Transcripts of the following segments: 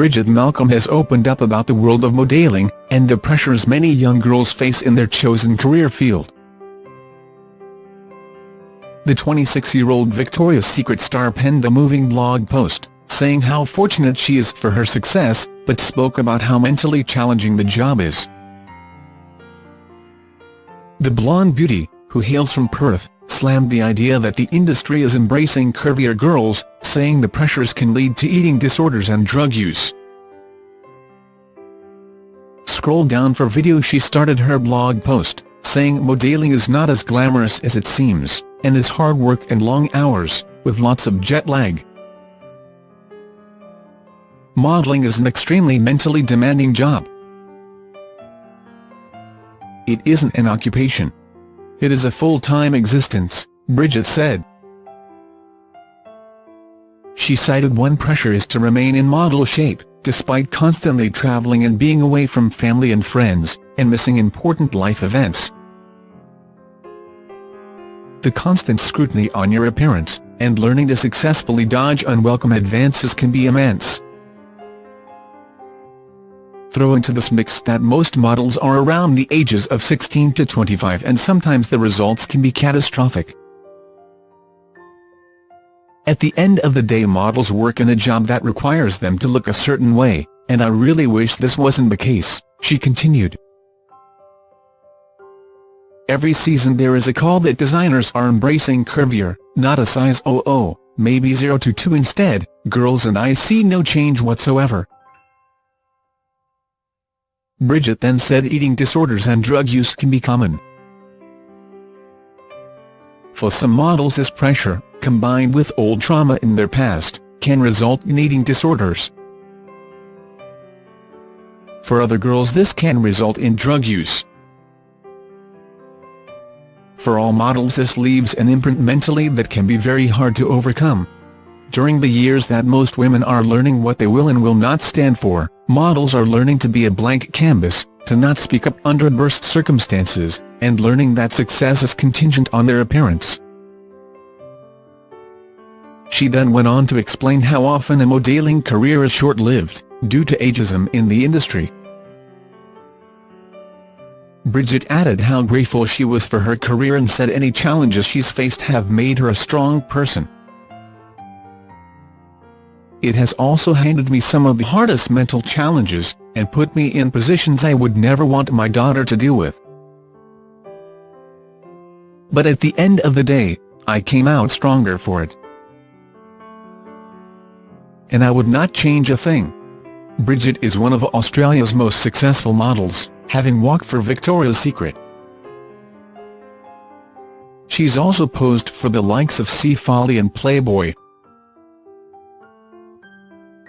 Bridget Malcolm has opened up about the world of modelling, and the pressures many young girls face in their chosen career field. The 26-year-old Victoria's Secret star penned a moving blog post, saying how fortunate she is for her success, but spoke about how mentally challenging the job is. The blonde beauty, who hails from Perth, slammed the idea that the industry is embracing curvier girls, saying the pressures can lead to eating disorders and drug use. Scroll down for video she started her blog post, saying modelling is not as glamorous as it seems, and is hard work and long hours, with lots of jet lag. Modeling is an extremely mentally demanding job. It isn't an occupation. It is a full-time existence, Bridget said. She cited one pressure is to remain in model shape, despite constantly travelling and being away from family and friends, and missing important life events. The constant scrutiny on your appearance, and learning to successfully dodge unwelcome advances can be immense. Throw into this mix that most models are around the ages of 16 to 25 and sometimes the results can be catastrophic. At the end of the day models work in a job that requires them to look a certain way, and I really wish this wasn't the case, she continued. Every season there is a call that designers are embracing curvier, not a size 00, maybe 0 to 2 instead, girls and I see no change whatsoever. Bridget then said eating disorders and drug use can be common. For some models this pressure, combined with old trauma in their past, can result in eating disorders. For other girls this can result in drug use. For all models this leaves an imprint mentally that can be very hard to overcome. During the years that most women are learning what they will and will not stand for, models are learning to be a blank canvas, to not speak up under adverse circumstances, and learning that success is contingent on their appearance. She then went on to explain how often a modeling career is short-lived, due to ageism in the industry. Bridget added how grateful she was for her career and said any challenges she's faced have made her a strong person. It has also handed me some of the hardest mental challenges, and put me in positions I would never want my daughter to deal with. But at the end of the day, I came out stronger for it. And I would not change a thing. Bridget is one of Australia's most successful models, having walked for Victoria's Secret. She's also posed for the likes of Seafolly and Playboy,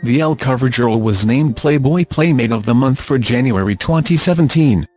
the Elle CoverGirl was named Playboy Playmate of the Month for January 2017.